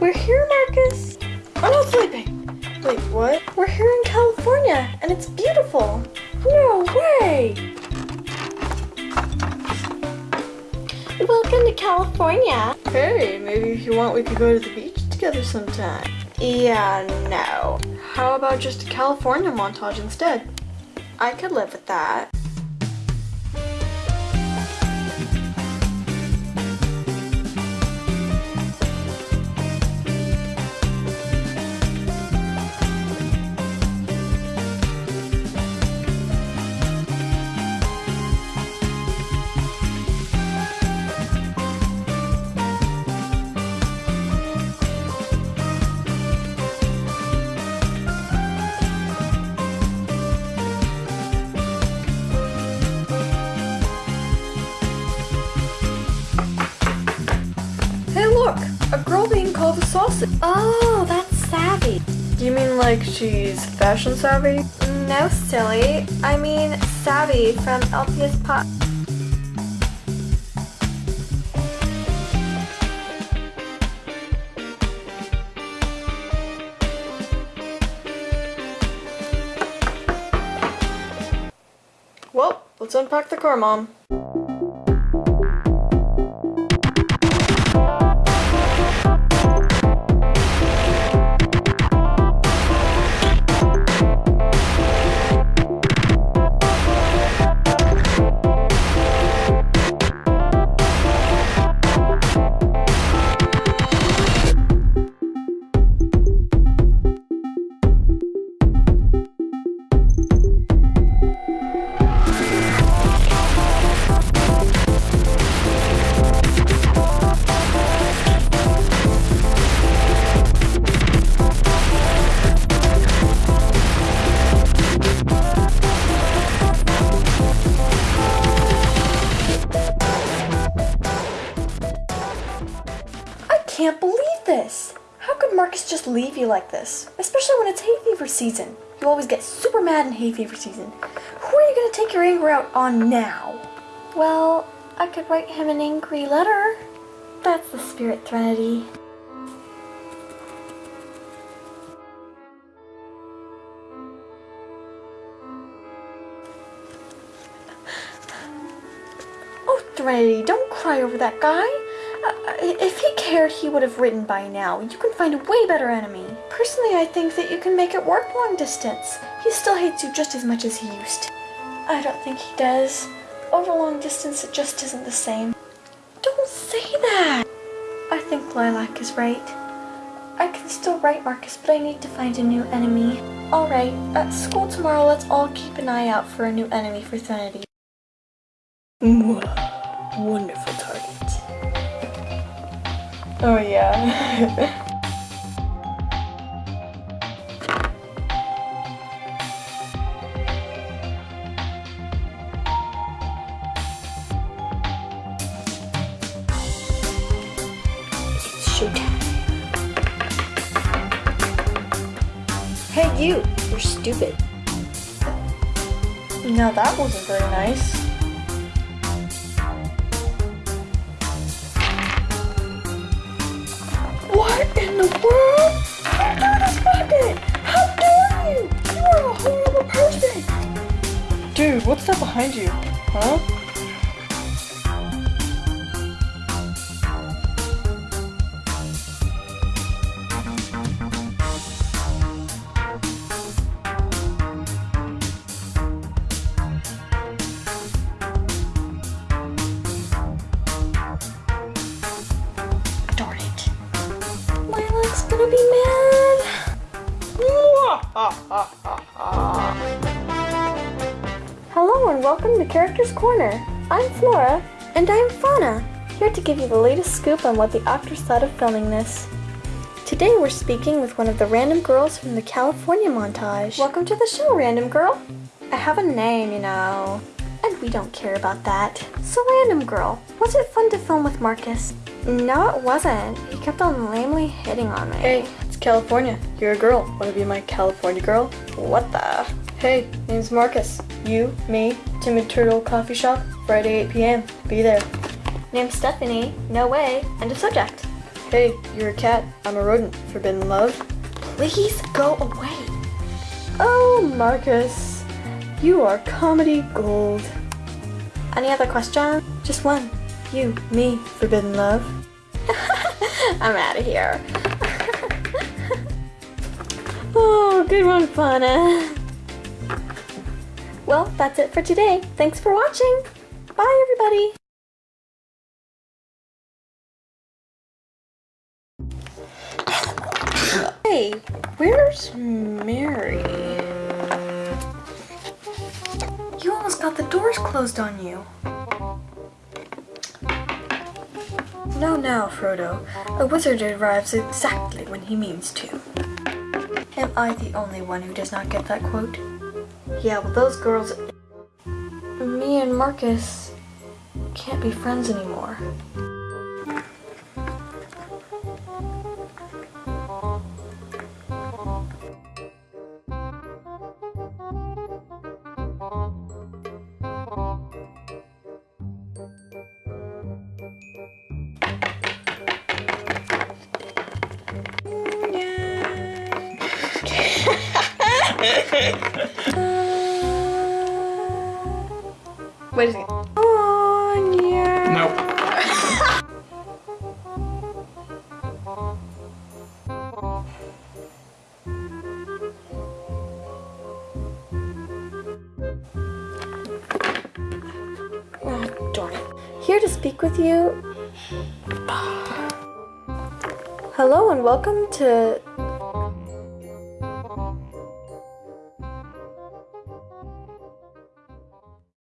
We're here, Marcus. I'm not sleeping. Wait, what? We're here in California, and it's beautiful. No way! Welcome to California. Hey, maybe if you want, we could go to the beach together sometime. Yeah, no. How about just a California montage instead? I could live with that. A girl being called a sausage. Oh, that's savvy. Do you mean like she's fashion savvy? No, silly. I mean, savvy from LPS Pop. Well, let's unpack the car, Mom. Can't believe this. How could Marcus just leave you like this? Especially when it's hay fever season. You always get super mad in hay fever season. Who are you gonna take your anger out on now? Well, I could write him an angry letter. That's the spirit threnody. Oh, Threnody, don't cry over that guy. Uh, if he cared, he would have written by now. You can find a way better enemy. Personally, I think that you can make it work long distance. He still hates you just as much as he used to. I don't think he does. Over long distance, it just isn't the same. Don't say that! I think Lilac is right. I can still write Marcus, but I need to find a new enemy. Alright, at school tomorrow, let's all keep an eye out for a new enemy for Threnody. Wonderful target. Oh yeah. Hey you, you're stupid. now that wasn't very nice. What's that behind you? Huh? Darn it. Lilac's gonna be mad. Hello and welcome to Characters Corner. I'm Flora. And I'm Fauna, here to give you the latest scoop on what the actors thought of filming this. Today we're speaking with one of the random girls from the California montage. Welcome to the show, random girl. I have a name, you know. And we don't care about that. So random girl, was it fun to film with Marcus? No, it wasn't. He kept on lamely hitting on me. Hey, it's California. You're a girl. Wanna be my California girl? What the? Hey, name's Marcus. You, me, Timid Turtle Coffee Shop, Friday 8 p.m. Be there. Name's Stephanie. No way. And a subject. Hey, you're a cat. I'm a rodent. Forbidden love. Please go away. Oh, Marcus. You are comedy gold. Any other question? Just one. You, me, forbidden love. I'm out of here. Oh, good one, Fauna. Well, that's it for today. Thanks for watching. Bye, everybody. Hey, where's Mary? You almost got the doors closed on you. No, now, Frodo. A wizard arrives exactly when he means to. Am I the only one who does not get that quote? Yeah, well, those girls. Me and Marcus can't be friends anymore. Wait a second. Nope. Oh, darn it. Here to speak with you. Hello and welcome to